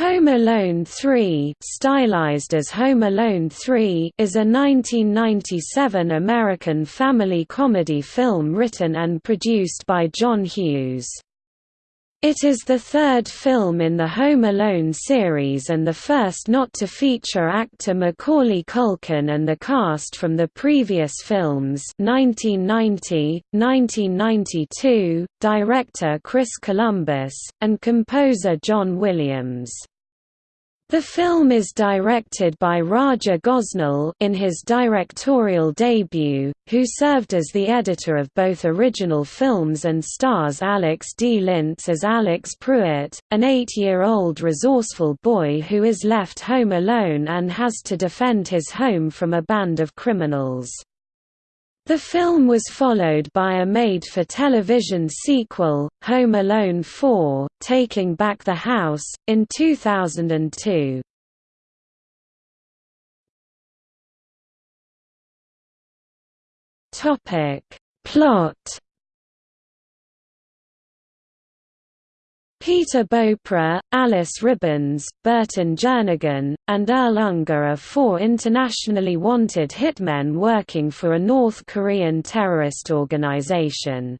Home Alone 3 stylized as Home Alone 3 is a 1997 American family comedy film written and produced by John Hughes. It is the third film in the Home Alone series and the first not to feature actor Macaulay Culkin and the cast from the previous films 1990, 1992, director Chris Columbus, and composer John Williams. The film is directed by Raja Gosnell in his directorial debut, who served as the editor of both original films and stars Alex D. Linz as Alex Pruitt, an eight-year-old resourceful boy who is left home alone and has to defend his home from a band of criminals. The film was followed by a made-for-television sequel, Home Alone 4, Taking Back the House, in 2002. Plot Peter Beaupre, Alice Ribbons, Burton Jernigan, and Earl Unger are four internationally wanted hitmen working for a North Korean terrorist organization.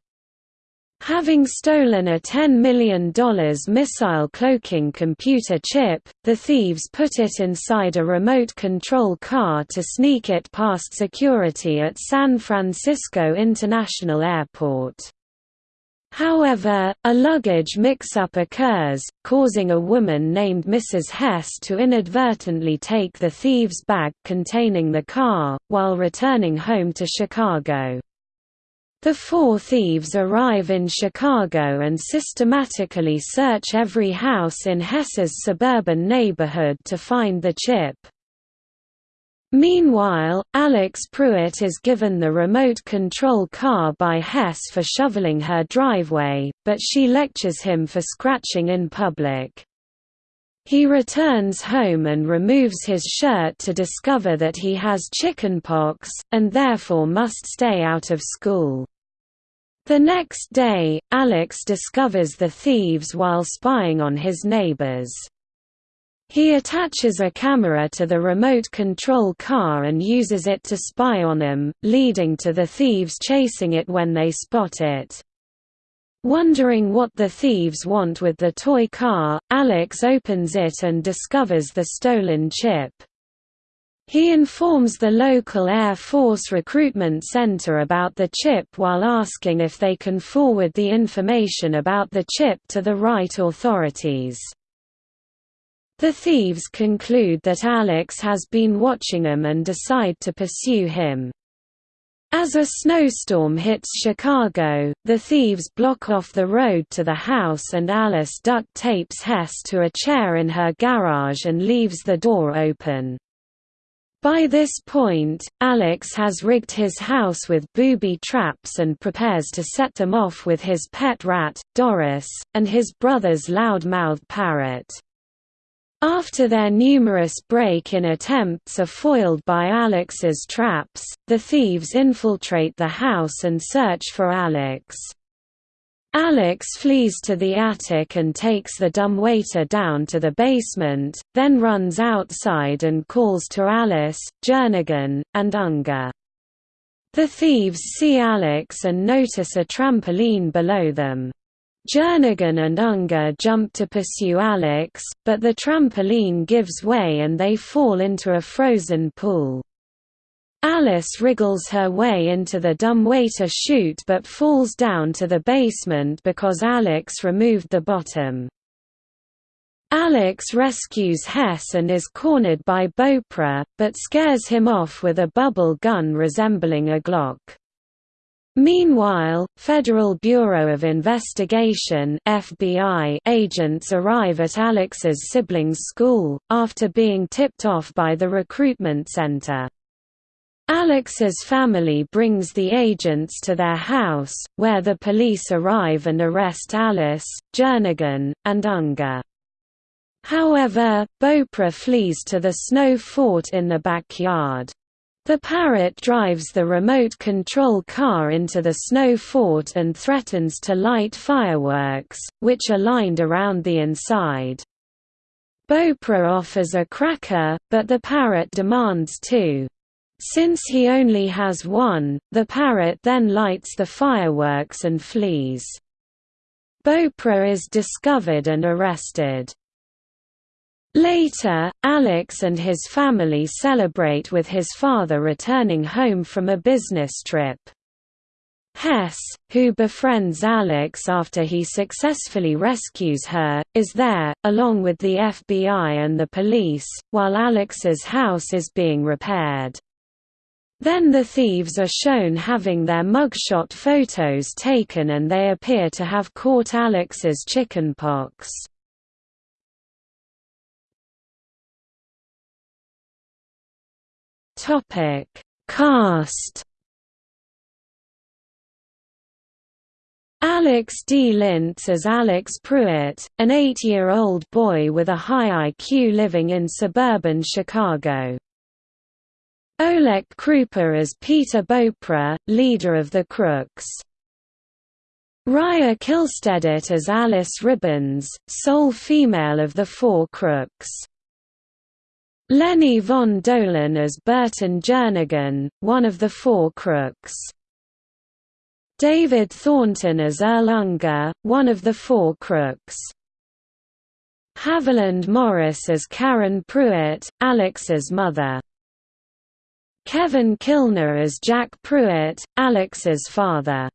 Having stolen a $10 million missile cloaking computer chip, the thieves put it inside a remote control car to sneak it past security at San Francisco International Airport. However, a luggage mix-up occurs, causing a woman named Mrs. Hess to inadvertently take the thieves' bag containing the car, while returning home to Chicago. The four thieves arrive in Chicago and systematically search every house in Hess's suburban neighborhood to find the chip. Meanwhile, Alex Pruitt is given the remote control car by Hess for shoveling her driveway, but she lectures him for scratching in public. He returns home and removes his shirt to discover that he has chickenpox, and therefore must stay out of school. The next day, Alex discovers the thieves while spying on his neighbors. He attaches a camera to the remote control car and uses it to spy on them, leading to the thieves chasing it when they spot it. Wondering what the thieves want with the toy car, Alex opens it and discovers the stolen chip. He informs the local Air Force recruitment center about the chip while asking if they can forward the information about the chip to the right authorities. The thieves conclude that Alex has been watching them and decide to pursue him. As a snowstorm hits Chicago, the thieves block off the road to the house and Alice duct tapes Hess to a chair in her garage and leaves the door open. By this point, Alex has rigged his house with booby traps and prepares to set them off with his pet rat, Doris, and his brother's loud-mouthed parrot. After their numerous break-in attempts are foiled by Alex's traps, the thieves infiltrate the house and search for Alex. Alex flees to the attic and takes the dumbwaiter down to the basement, then runs outside and calls to Alice, Jernigan, and Unger. The thieves see Alex and notice a trampoline below them. Jernigan and Unger jump to pursue Alex, but the trampoline gives way and they fall into a frozen pool. Alice wriggles her way into the dumbwaiter chute but falls down to the basement because Alex removed the bottom. Alex rescues Hess and is cornered by Beaupre, but scares him off with a bubble gun resembling a Glock. Meanwhile, Federal Bureau of Investigation FBI agents arrive at Alex's siblings' school, after being tipped off by the recruitment center. Alex's family brings the agents to their house, where the police arrive and arrest Alice, Jernigan, and Unger. However, Beaupre flees to the snow fort in the backyard. The Parrot drives the remote control car into the snow fort and threatens to light fireworks, which are lined around the inside. Beaupre offers a cracker, but the parrot demands two. Since he only has one, the parrot then lights the fireworks and flees. Beaupre is discovered and arrested. Later, Alex and his family celebrate with his father returning home from a business trip. Hess, who befriends Alex after he successfully rescues her, is there, along with the FBI and the police, while Alex's house is being repaired. Then the thieves are shown having their mugshot photos taken and they appear to have caught Alex's chickenpox. Topic: Cast. Alex D. Linz as Alex Pruitt, an eight-year-old boy with a high IQ living in suburban Chicago. Oleg Krupa as Peter Beaupre, leader of the Crooks. Raya Kihlstedt as Alice Ribbons, sole female of the four Crooks. Lenny von Dohlen as Burton Jernigan, one of the four Crooks. David Thornton as Earl Unger, one of the four Crooks. Haviland Morris as Karen Pruitt, Alex's mother. Kevin Kilner as Jack Pruitt, Alex's father.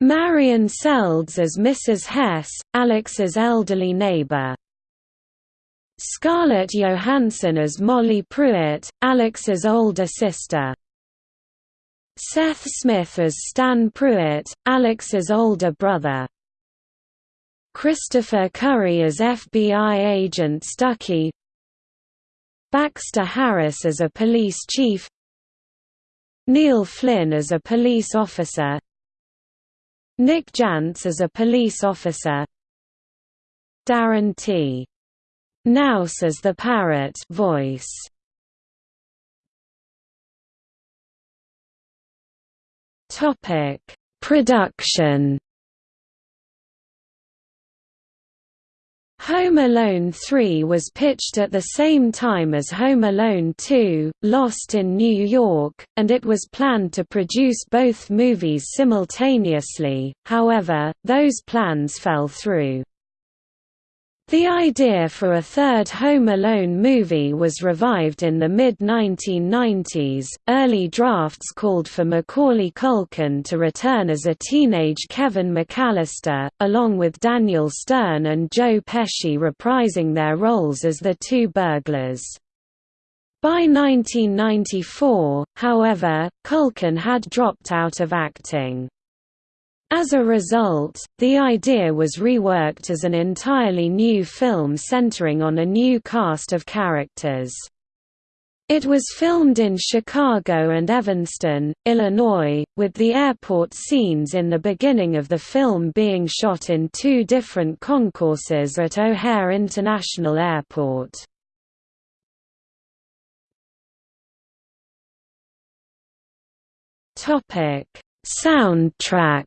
Marion Seldes as Mrs. Hess, Alex's elderly neighbor. Scarlett Johansson as Molly Pruitt, Alex's older sister. Seth Smith as Stan Pruitt, Alex's older brother. Christopher Curry as FBI agent Stuckey Baxter Harris as a police chief Neil Flynn as a police officer Nick Jantz as a police officer Darren T. Knaus says the parrot voice. Topic: Production Home Alone 3 was pitched at the same time as Home Alone 2, Lost in New York, and it was planned to produce both movies simultaneously, however, those plans fell through. The idea for a third Home Alone movie was revived in the mid-1990s. Early drafts called for Macaulay Culkin to return as a teenage Kevin McAllister, along with Daniel Stern and Joe Pesci reprising their roles as the two burglars. By 1994, however, Culkin had dropped out of acting. As a result, the idea was reworked as an entirely new film centering on a new cast of characters. It was filmed in Chicago and Evanston, Illinois, with the airport scenes in the beginning of the film being shot in two different concourses at O'Hare International Airport. Soundtrack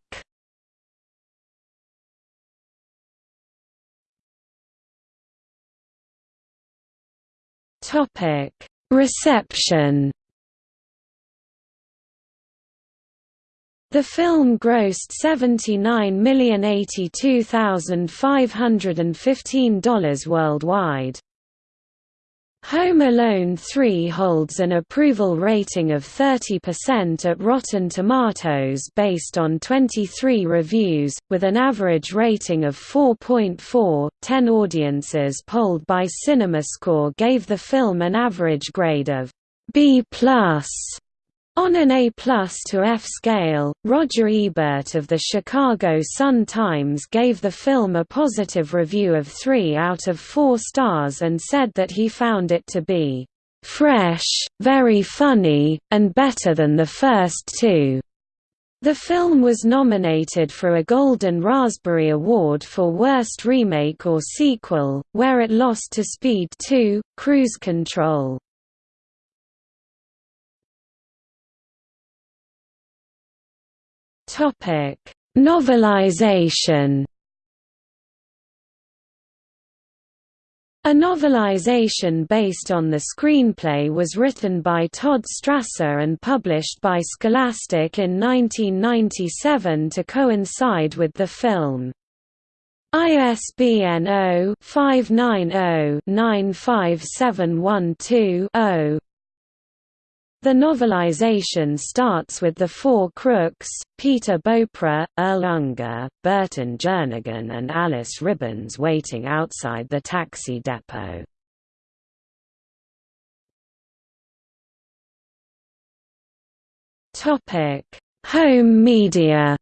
Topic: Reception. The film grossed $79,082,515 worldwide. Home Alone 3 holds an approval rating of 30% at Rotten Tomatoes based on 23 reviews, with an average rating of 4.4. Ten audiences polled by CinemaScore gave the film an average grade of B+. On an A plus to F scale, Roger Ebert of the Chicago Sun-Times gave the film a positive review of 3 out of 4 stars and said that he found it to be "...fresh, very funny, and better than the first two. The film was nominated for a Golden Raspberry Award for Worst Remake or Sequel, where it lost to Speed 2, Cruise Control. Topic: Novelization. A novelization based on the screenplay was written by Todd Strasser and published by Scholastic in 1997 to coincide with the film. ISBN 0-590-95712-0 the novelization starts with the four crooks, Peter Beaupre, Earl Unger, Burton Jernigan and Alice Ribbons waiting outside the taxi depot. Home media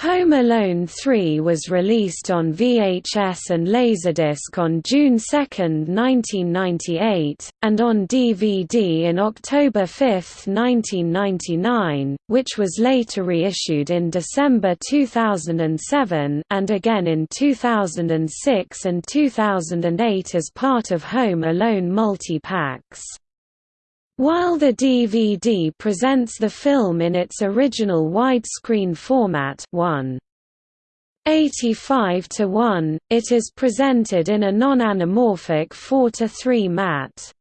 Home Alone 3 was released on VHS and Laserdisc on June 2, 1998, and on DVD in October 5, 1999, which was later reissued in December 2007 and again in 2006 and 2008 as part of Home Alone multi-packs. While the DVD presents the film in its original widescreen format 1. 85 to 1, it is presented in a non-anamorphic 4 to 3 matte.